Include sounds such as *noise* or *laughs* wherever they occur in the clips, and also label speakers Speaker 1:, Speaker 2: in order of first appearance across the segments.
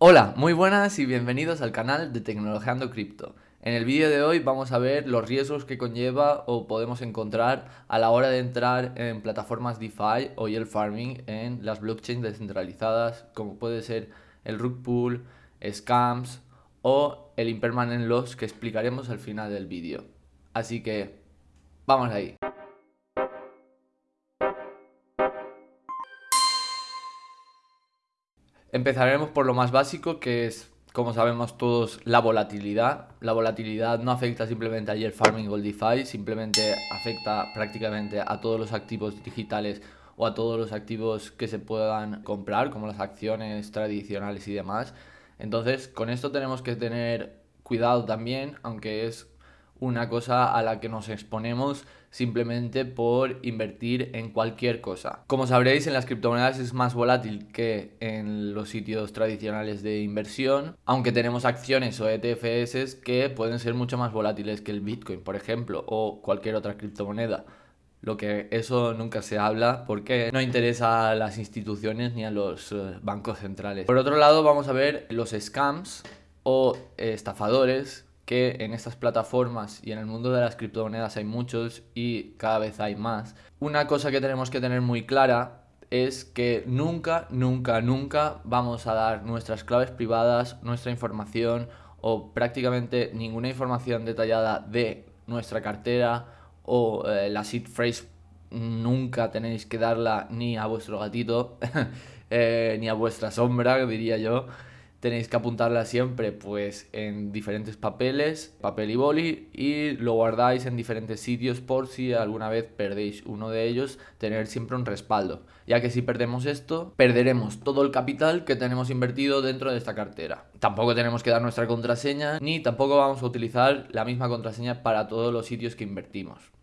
Speaker 1: Hola, muy buenas y bienvenidos al canal de Tecnologeando Cripto. En el vídeo de hoy vamos a ver los riesgos que conlleva o podemos encontrar a la hora de entrar en plataformas DeFi o yield farming en las blockchains descentralizadas como puede ser el rug pool, scams o el impermanent loss que explicaremos al final del vídeo. Así que, vamos ahí. Empezaremos por lo más básico que es, como sabemos todos, la volatilidad. La volatilidad no afecta simplemente a yield farming o DeFi, simplemente afecta prácticamente a todos los activos digitales o a todos los activos que se puedan comprar, como las acciones tradicionales y demás. Entonces, con esto tenemos que tener cuidado también, aunque es una cosa a la que nos exponemos simplemente por invertir en cualquier cosa. Como sabréis, en las criptomonedas es más volátil que en los sitios tradicionales de inversión, aunque tenemos acciones o ETFs que pueden ser mucho más volátiles que el Bitcoin, por ejemplo, o cualquier otra criptomoneda. Lo que eso nunca se habla porque no interesa a las instituciones ni a los eh, bancos centrales. Por otro lado, vamos a ver los scams o estafadores que en estas plataformas y en el mundo de las criptomonedas hay muchos y cada vez hay más. Una cosa que tenemos que tener muy clara es que nunca, nunca, nunca vamos a dar nuestras claves privadas, nuestra información o prácticamente ninguna información detallada de nuestra cartera o eh, la seed phrase nunca tenéis que darla ni a vuestro gatito *laughs* eh, ni a vuestra sombra, diría yo tenéis que apuntarla siempre pues en diferentes papeles, papel y boli y lo guardáis en diferentes sitios por si alguna vez perdéis uno de ellos, tener siempre un respaldo, ya que si perdemos esto, perderemos todo el capital que tenemos invertido dentro de esta cartera. Tampoco tenemos que dar nuestra contraseña, ni tampoco vamos a utilizar la misma contraseña para todos los sitios que invertimos.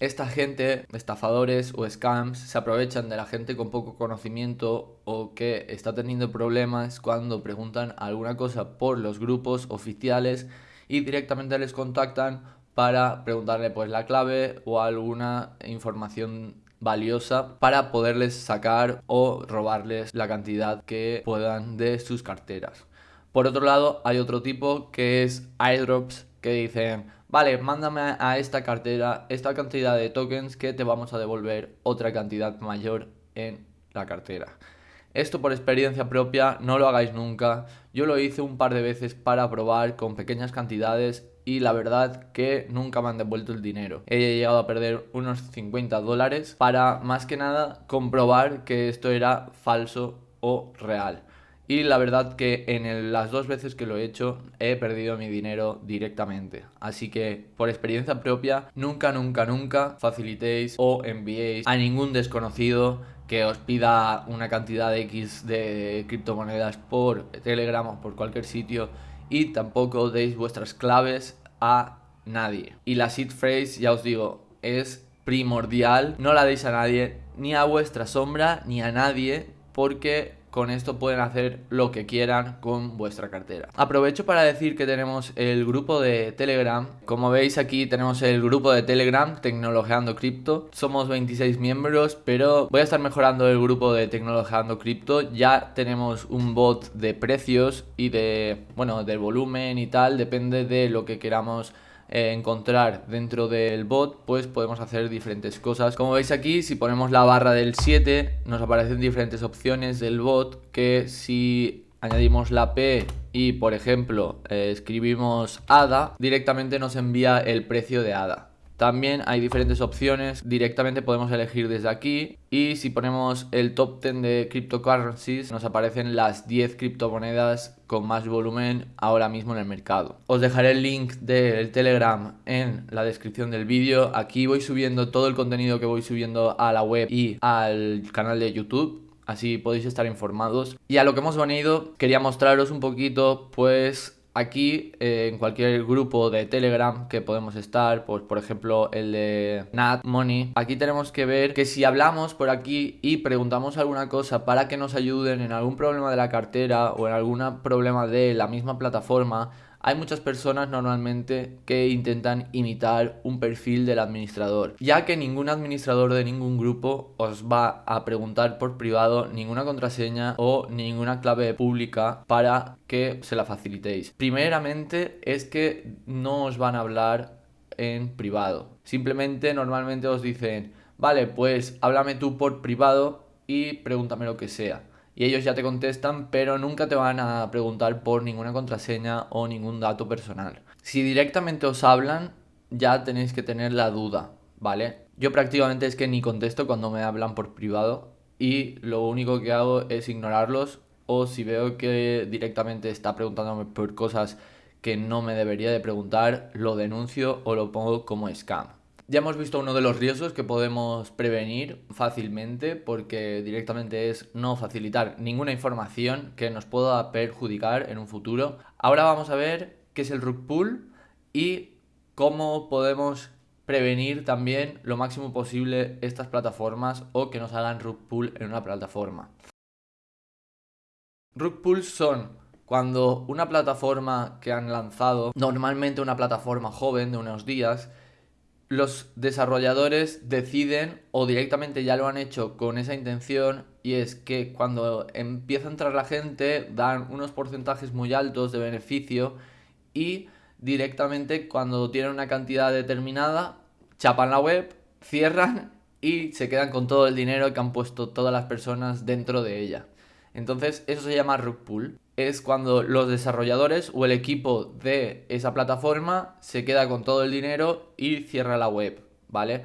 Speaker 1: Esta gente, estafadores o scams, se aprovechan de la gente con poco conocimiento o que está teniendo problemas cuando preguntan alguna cosa por los grupos oficiales y directamente les contactan para preguntarle pues la clave o alguna información valiosa para poderles sacar o robarles la cantidad que puedan de sus carteras. Por otro lado, hay otro tipo que es airdrops que dicen vale, mándame a esta cartera esta cantidad de tokens que te vamos a devolver otra cantidad mayor en la cartera. Esto por experiencia propia, no lo hagáis nunca. Yo lo hice un par de veces para probar con pequeñas cantidades y la verdad que nunca me han devuelto el dinero. He llegado a perder unos 50 dólares para más que nada comprobar que esto era falso o real. Y la verdad que en las dos veces que lo he hecho he perdido mi dinero directamente. Así que por experiencia propia, nunca, nunca, nunca facilitéis o enviéis a ningún desconocido que os pida una cantidad de X de criptomonedas por Telegram o por cualquier sitio y tampoco deis vuestras claves a nadie. Y la seed phrase, ya os digo, es primordial. No la deis a nadie, ni a vuestra sombra, ni a nadie, porque con esto pueden hacer lo que quieran con vuestra cartera. Aprovecho para decir que tenemos el grupo de Telegram. Como veis aquí tenemos el grupo de Telegram Tecnologeando Cripto. Somos 26 miembros, pero voy a estar mejorando el grupo de Tecnologeando Cripto. Ya tenemos un bot de precios y de, bueno, del volumen y tal, depende de lo que queramos eh, encontrar dentro del bot, pues podemos hacer diferentes cosas. Como veis aquí, si ponemos la barra del 7, nos aparecen diferentes opciones del bot que si añadimos la P y por ejemplo eh, escribimos ADA, directamente nos envía el precio de ADA. También hay diferentes opciones, directamente podemos elegir desde aquí y si ponemos el top 10 de cryptocurrencies nos aparecen las 10 criptomonedas con más volumen ahora mismo en el mercado. Os dejaré el link del Telegram en la descripción del vídeo. Aquí voy subiendo todo el contenido que voy subiendo a la web y al canal de YouTube así podéis estar informados. Y a lo que hemos venido, quería mostraros un poquito, pues, Aquí, eh, en cualquier grupo de Telegram que podemos estar, pues por ejemplo el de Nat Money, aquí tenemos que ver que si hablamos por aquí y preguntamos alguna cosa para que nos ayuden en algún problema de la cartera o en algún problema de la misma plataforma, hay muchas personas normalmente que intentan imitar un perfil del administrador, ya que ningún administrador de ningún grupo os va a preguntar por privado ninguna contraseña o ninguna clave pública para que se la facilitéis. Primeramente es que no os van a hablar en privado. Simplemente normalmente os dicen, vale, pues háblame tú por privado y pregúntame lo que sea y ellos ya te contestan, pero nunca te van a preguntar por ninguna contraseña o ningún dato personal. Si directamente os hablan, ya tenéis que tener la duda, ¿vale? Yo prácticamente es que ni contesto cuando me hablan por privado y lo único que hago es ignorarlos o si veo que directamente está preguntándome por cosas que no me debería de preguntar, lo denuncio o lo pongo como scam. Ya hemos visto uno de los riesgos que podemos prevenir fácilmente porque directamente es no facilitar ninguna información que nos pueda perjudicar en un futuro. Ahora vamos a ver qué es el rug pull y cómo podemos prevenir también lo máximo posible estas plataformas o que nos hagan rug pull en una plataforma. Rug pulls son cuando una plataforma que han lanzado, normalmente una plataforma joven de unos días, los desarrolladores deciden o directamente ya lo han hecho con esa intención y es que cuando empieza a entrar la gente dan unos porcentajes muy altos de beneficio y directamente cuando tienen una cantidad determinada chapan la web, cierran y se quedan con todo el dinero que han puesto todas las personas dentro de ella. Entonces eso se llama rug pull es cuando los desarrolladores o el equipo de esa plataforma se queda con todo el dinero y cierra la web, ¿vale?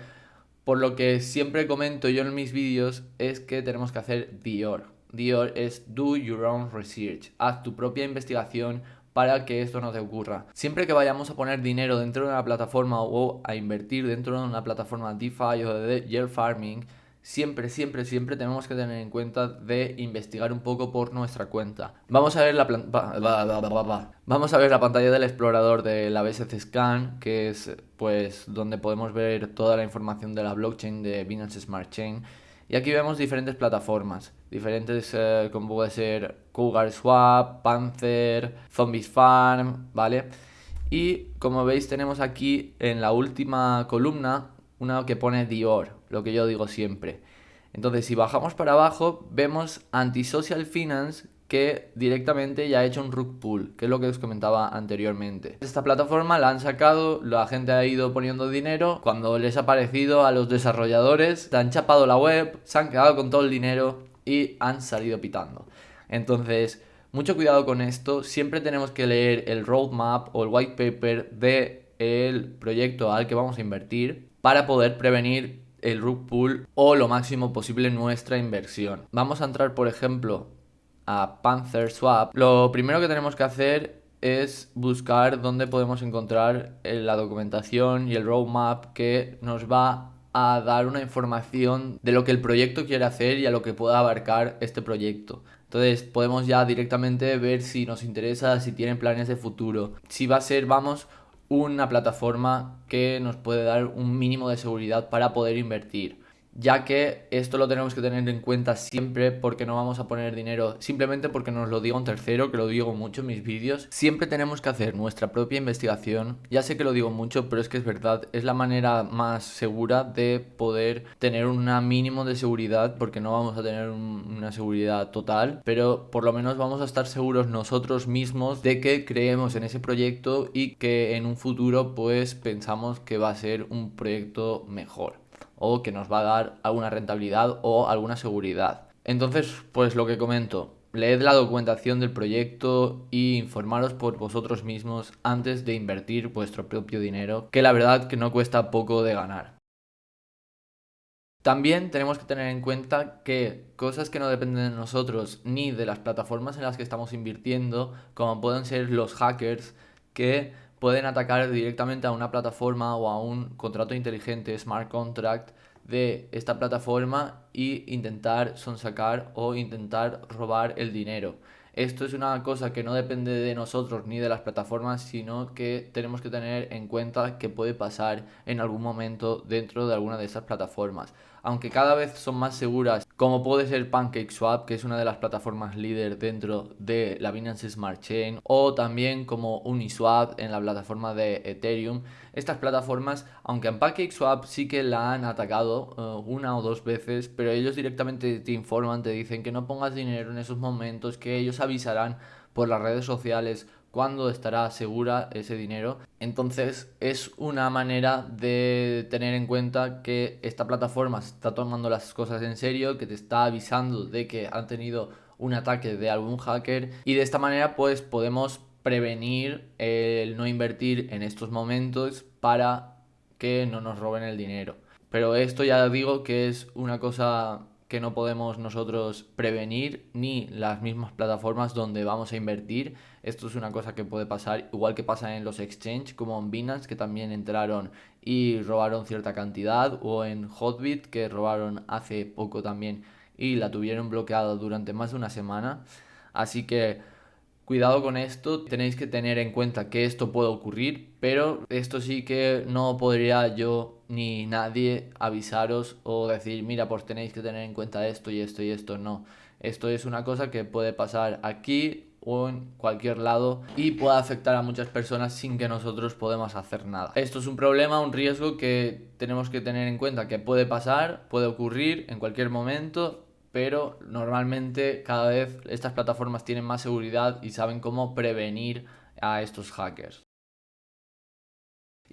Speaker 1: Por lo que siempre comento yo en mis vídeos es que tenemos que hacer DIOR. DIOR es Do Your Own Research. Haz tu propia investigación para que esto no te ocurra. Siempre que vayamos a poner dinero dentro de una plataforma o a invertir dentro de una plataforma DeFi o de Yield Farming, siempre, siempre, siempre tenemos que tener en cuenta de investigar un poco por nuestra cuenta. Vamos a ver la, Vamos a ver la pantalla del explorador de la BSC Scan, que es pues donde podemos ver toda la información de la blockchain de Binance Smart Chain. Y aquí vemos diferentes plataformas, diferentes eh, como puede ser Cougar Swap, Panther, Zombies Farm, ¿vale? Y como veis tenemos aquí en la última columna una que pone Dior, lo que yo digo siempre. Entonces, si bajamos para abajo, vemos Antisocial Finance, que directamente ya ha hecho un rug pull, que es lo que os comentaba anteriormente. Esta plataforma la han sacado, la gente ha ido poniendo dinero, cuando les ha parecido a los desarrolladores, han chapado la web, se han quedado con todo el dinero y han salido pitando. Entonces, mucho cuidado con esto, siempre tenemos que leer el roadmap o el white paper de proyecto al que vamos a invertir para poder prevenir el rug pull o lo máximo posible nuestra inversión. Vamos a entrar, por ejemplo, a Panther Swap. Lo primero que tenemos que hacer es buscar dónde podemos encontrar eh, la documentación y el roadmap que nos va a dar una información de lo que el proyecto quiere hacer y a lo que pueda abarcar este proyecto. Entonces podemos ya directamente ver si nos interesa, si tienen planes de futuro. Si va a ser, vamos, una plataforma que nos puede dar un mínimo de seguridad para poder invertir ya que esto lo tenemos que tener en cuenta siempre porque no vamos a poner dinero simplemente porque nos lo diga un tercero, que lo digo mucho en mis vídeos. Siempre tenemos que hacer nuestra propia investigación, ya sé que lo digo mucho, pero es que es verdad, es la manera más segura de poder tener un mínimo de seguridad porque no vamos a tener una seguridad total, pero por lo menos vamos a estar seguros nosotros mismos de que creemos en ese proyecto y que en un futuro pues pensamos que va a ser un proyecto mejor o que nos va a dar alguna rentabilidad o alguna seguridad. Entonces, pues lo que comento, leed la documentación del proyecto y informaros por vosotros mismos antes de invertir vuestro propio dinero, que la verdad que no cuesta poco de ganar. También tenemos que tener en cuenta que cosas que no dependen de nosotros ni de las plataformas en las que estamos invirtiendo, como pueden ser los hackers, que pueden atacar directamente a una plataforma o a un contrato inteligente, smart contract, de esta plataforma e intentar sonsacar o intentar robar el dinero. Esto es una cosa que no depende de nosotros ni de las plataformas, sino que tenemos que tener en cuenta que puede pasar en algún momento dentro de alguna de estas plataformas. Aunque cada vez son más seguras, como puede ser PancakeSwap, que es una de las plataformas líder dentro de la Binance Smart Chain, o también como Uniswap en la plataforma de Ethereum. Estas plataformas, aunque en PancakeSwap sí que la han atacado eh, una o dos veces, pero ellos directamente te informan, te dicen que no pongas dinero en esos momentos, que ellos avisarán por las redes sociales cuándo estará segura ese dinero. Entonces es una manera de tener en cuenta que esta plataforma está tomando las cosas en serio, que te está avisando de que han tenido un ataque de algún hacker y de esta manera pues podemos prevenir el no invertir en estos momentos para que no nos roben el dinero. Pero esto ya digo que es una cosa que no podemos nosotros prevenir ni las mismas plataformas donde vamos a invertir. Esto es una cosa que puede pasar, igual que pasa en los exchange, como en Binance, que también entraron y robaron cierta cantidad, o en Hotbit, que robaron hace poco también y la tuvieron bloqueada durante más de una semana. Así que cuidado con esto, tenéis que tener en cuenta que esto puede ocurrir, pero esto sí que no podría yo ni nadie avisaros o decir, mira, pues tenéis que tener en cuenta esto y esto y esto. No, esto es una cosa que puede pasar aquí o en cualquier lado y puede afectar a muchas personas sin que nosotros podamos hacer nada. Esto es un problema, un riesgo que tenemos que tener en cuenta que puede pasar, puede ocurrir en cualquier momento, pero normalmente cada vez estas plataformas tienen más seguridad y saben cómo prevenir a estos hackers.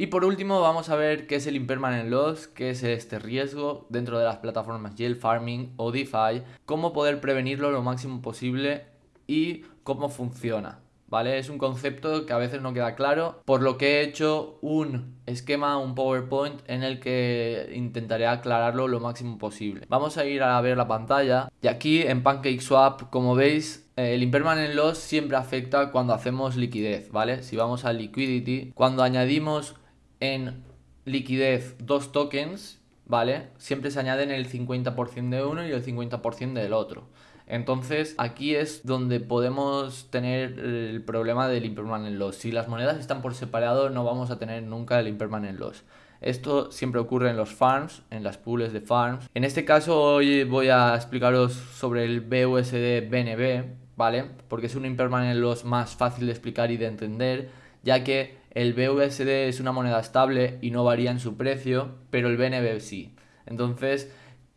Speaker 1: Y por último vamos a ver qué es el impermanent loss, qué es este riesgo dentro de las plataformas Yield Farming o DeFi, cómo poder prevenirlo lo máximo posible y cómo funciona. ¿Vale? Es un concepto que a veces no queda claro, por lo que he hecho un esquema, un PowerPoint en el que intentaré aclararlo lo máximo posible. Vamos a ir a ver la pantalla y aquí en PancakeSwap, como veis, eh, el impermanent loss siempre afecta cuando hacemos liquidez, ¿vale? Si vamos a liquidity, cuando añadimos en liquidez dos tokens, ¿vale? Siempre se añaden el 50% de uno y el 50% del otro. Entonces aquí es donde podemos tener el problema del impermanent loss. Si las monedas están por separado no vamos a tener nunca el impermanent loss. Esto siempre ocurre en los farms, en las pools de farms. En este caso hoy voy a explicaros sobre el BUSD BNB, ¿vale? Porque es un impermanent loss más fácil de explicar y de entender, ya que el BUSD es una moneda estable y no varía en su precio, pero el BNB sí. Entonces,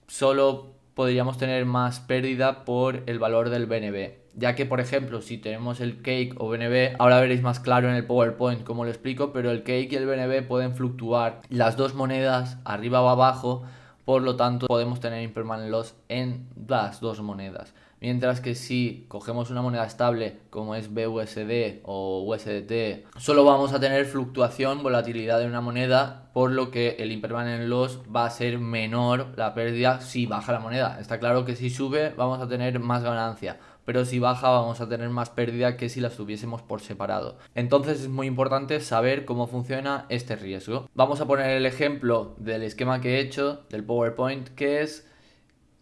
Speaker 1: solo podríamos tener más pérdida por el valor del BNB. Ya que, por ejemplo, si tenemos el Cake o BNB, ahora veréis más claro en el PowerPoint cómo lo explico, pero el Cake y el BNB pueden fluctuar las dos monedas arriba o abajo, por lo tanto podemos tener impermanent loss en las dos monedas. Mientras que si cogemos una moneda estable como es BUSD o USDT, solo vamos a tener fluctuación, volatilidad de una moneda, por lo que el impermanent loss va a ser menor la pérdida si baja la moneda. Está claro que si sube vamos a tener más ganancia, pero si baja vamos a tener más pérdida que si las tuviésemos por separado. Entonces es muy importante saber cómo funciona este riesgo. Vamos a poner el ejemplo del esquema que he hecho, del PowerPoint, que es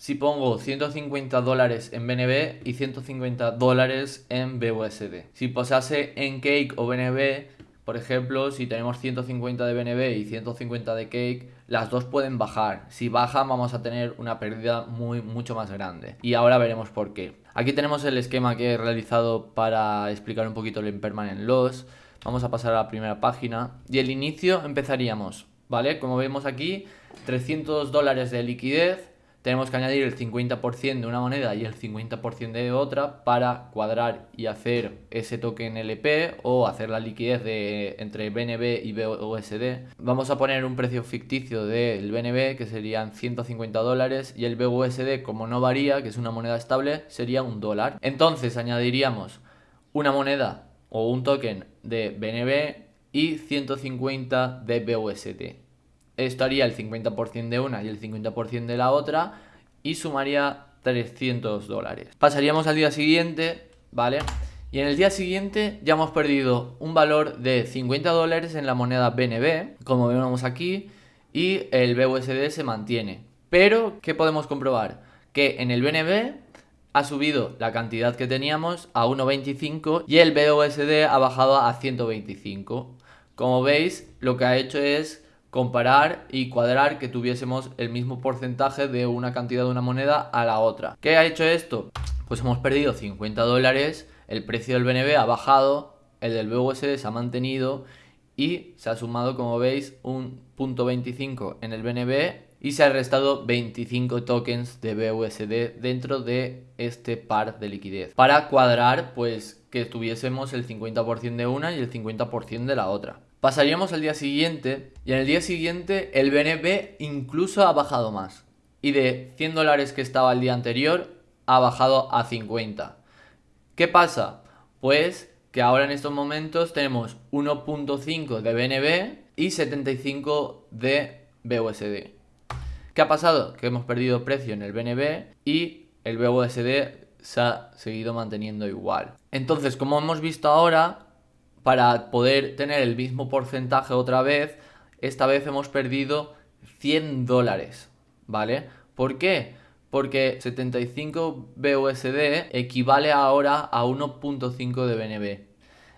Speaker 1: si pongo 150 dólares en BNB y 150 dólares en BUSD. Si pasase en Cake o BNB, por ejemplo, si tenemos 150 de BNB y 150 de Cake, las dos pueden bajar. Si bajan vamos a tener una pérdida muy mucho más grande. Y ahora veremos por qué. Aquí tenemos el esquema que he realizado para explicar un poquito el impermanent loss. Vamos a pasar a la primera página. Y el inicio empezaríamos, ¿vale? Como vemos aquí, 300 dólares de liquidez tenemos que añadir el 50% de una moneda y el 50% de otra para cuadrar y hacer ese token LP o hacer la liquidez de entre BNB y BUSD. Vamos a poner un precio ficticio del BNB que serían 150 dólares y el BUSD como no varía, que es una moneda estable, sería un dólar. Entonces añadiríamos una moneda o un token de BNB y 150 de BUSD esto haría el 50% de una y el 50% de la otra y sumaría 300 dólares. Pasaríamos al día siguiente, ¿vale? Y en el día siguiente ya hemos perdido un valor de 50 dólares en la moneda BNB, como vemos aquí, y el BUSD se mantiene. Pero, ¿qué podemos comprobar? Que en el BNB ha subido la cantidad que teníamos a 1.25 y el BUSD ha bajado a 125. Como veis, lo que ha hecho es comparar y cuadrar que tuviésemos el mismo porcentaje de una cantidad de una moneda a la otra. ¿Qué ha hecho esto? Pues hemos perdido 50 dólares, el precio del BNB ha bajado, el del BUSD se ha mantenido y se ha sumado, como veis, un punto 25 en el BNB y se ha restado 25 tokens de BUSD dentro de este par de liquidez para cuadrar pues que tuviésemos el 50% de una y el 50% de la otra. Pasaríamos al día siguiente y en el día siguiente el BNB incluso ha bajado más y de 100 dólares que estaba el día anterior ha bajado a 50. ¿Qué pasa? Pues que ahora en estos momentos tenemos 1.5 de BNB y 75 de BUSD. ¿Qué ha pasado? Que hemos perdido precio en el BNB y el BUSD se ha seguido manteniendo igual. Entonces, como hemos visto ahora, para poder tener el mismo porcentaje otra vez, esta vez hemos perdido 100 dólares, ¿vale? ¿Por qué? Porque 75 BUSD equivale ahora a 1.5 de BNB.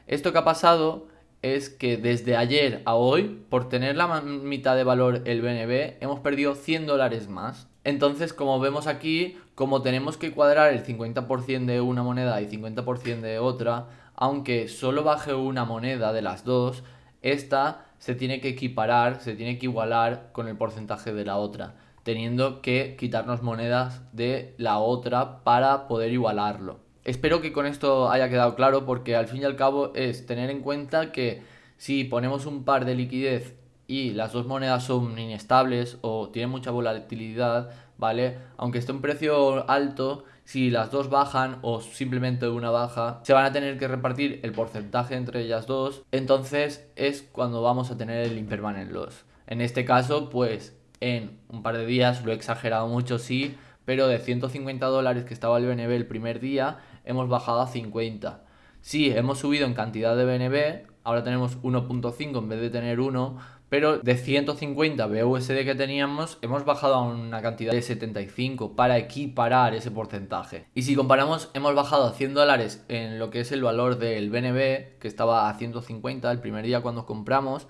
Speaker 1: Esto que ha pasado es que desde ayer a hoy, por tener la mitad de valor el BNB, hemos perdido 100 dólares más. Entonces, como vemos aquí, como tenemos que cuadrar el 50% de una moneda y 50% de otra, aunque solo baje una moneda de las dos, esta se tiene que equiparar, se tiene que igualar con el porcentaje de la otra, teniendo que quitarnos monedas de la otra para poder igualarlo. Espero que con esto haya quedado claro porque al fin y al cabo es tener en cuenta que si ponemos un par de liquidez y las dos monedas son inestables o tienen mucha volatilidad, ¿vale? Aunque esté un precio alto, si las dos bajan o simplemente una baja, se van a tener que repartir el porcentaje entre ellas dos, entonces es cuando vamos a tener el impermanent loss. En este caso, pues en un par de días, lo he exagerado mucho, sí, pero de 150 dólares que estaba el BNB el primer día, hemos bajado a 50. Sí, hemos subido en cantidad de BNB, ahora tenemos 1.5 en vez de tener 1, pero de 150 BUSD que teníamos hemos bajado a una cantidad de 75 para equiparar ese porcentaje. Y si comparamos, hemos bajado a 100 dólares en lo que es el valor del BNB, que estaba a 150 el primer día cuando compramos,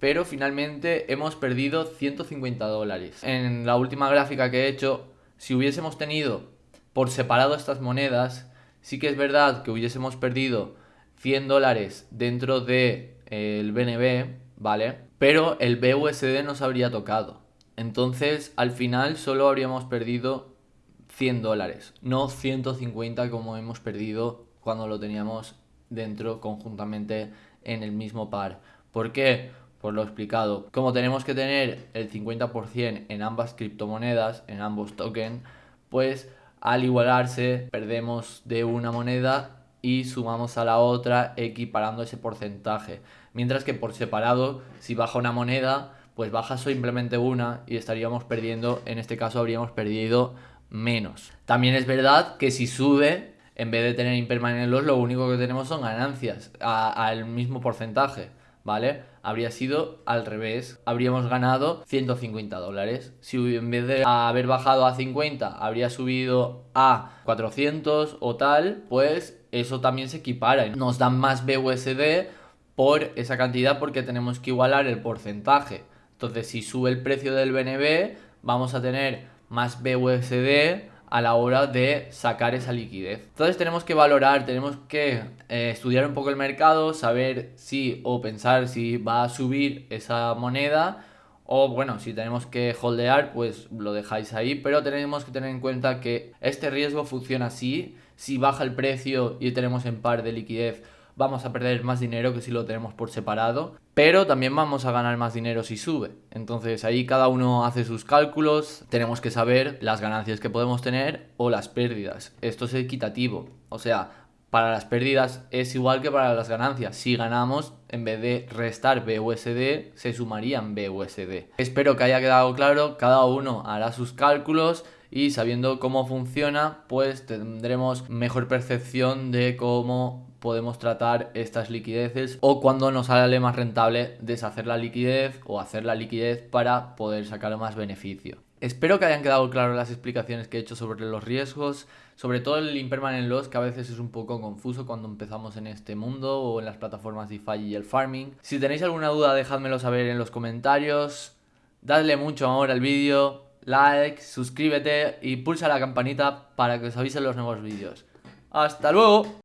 Speaker 1: pero finalmente hemos perdido 150 dólares. En la última gráfica que he hecho, si hubiésemos tenido por separado estas monedas, sí que es verdad que hubiésemos perdido 100 dólares dentro del de, BNB, ¿vale? Pero el BUSD nos habría tocado. Entonces, al final solo habríamos perdido 100 dólares, no 150 como hemos perdido cuando lo teníamos dentro conjuntamente en el mismo par. ¿Por qué? Por lo explicado. Como tenemos que tener el 50% en ambas criptomonedas, en ambos tokens, pues al igualarse perdemos de una moneda y sumamos a la otra equiparando ese porcentaje. Mientras que por separado, si baja una moneda, pues baja simplemente una y estaríamos perdiendo, en este caso habríamos perdido menos. También es verdad que si sube, en vez de tener impermanent loss, lo único que tenemos son ganancias al mismo porcentaje. ¿vale? Habría sido al revés, habríamos ganado 150 dólares. Si en vez de haber bajado a 50 habría subido a 400 o tal, pues eso también se equipara. Nos dan más BUSD por esa cantidad porque tenemos que igualar el porcentaje. Entonces si sube el precio del BNB, vamos a tener más BUSD a la hora de sacar esa liquidez. Entonces tenemos que valorar, tenemos que eh, estudiar un poco el mercado, saber si o pensar si va a subir esa moneda o bueno, si tenemos que holdear, pues lo dejáis ahí, pero tenemos que tener en cuenta que este riesgo funciona así, si baja el precio y tenemos en par de liquidez vamos a perder más dinero que si lo tenemos por separado, pero también vamos a ganar más dinero si sube. Entonces ahí cada uno hace sus cálculos, tenemos que saber las ganancias que podemos tener o las pérdidas. Esto es equitativo, o sea, para las pérdidas es igual que para las ganancias. Si ganamos, en vez de restar BUSD, se sumarían BUSD. Espero que haya quedado claro, cada uno hará sus cálculos y sabiendo cómo funciona, pues tendremos mejor percepción de cómo podemos tratar estas liquideces o cuando nos sale más rentable deshacer la liquidez o hacer la liquidez para poder sacar más beneficio. Espero que hayan quedado claras las explicaciones que he hecho sobre los riesgos, sobre todo el impermanent loss que a veces es un poco confuso cuando empezamos en este mundo o en las plataformas DeFi y el farming. Si tenéis alguna duda dejádmelo saber en los comentarios, dadle mucho amor al vídeo, like, suscríbete y pulsa la campanita para que os avisen los nuevos vídeos. ¡Hasta luego!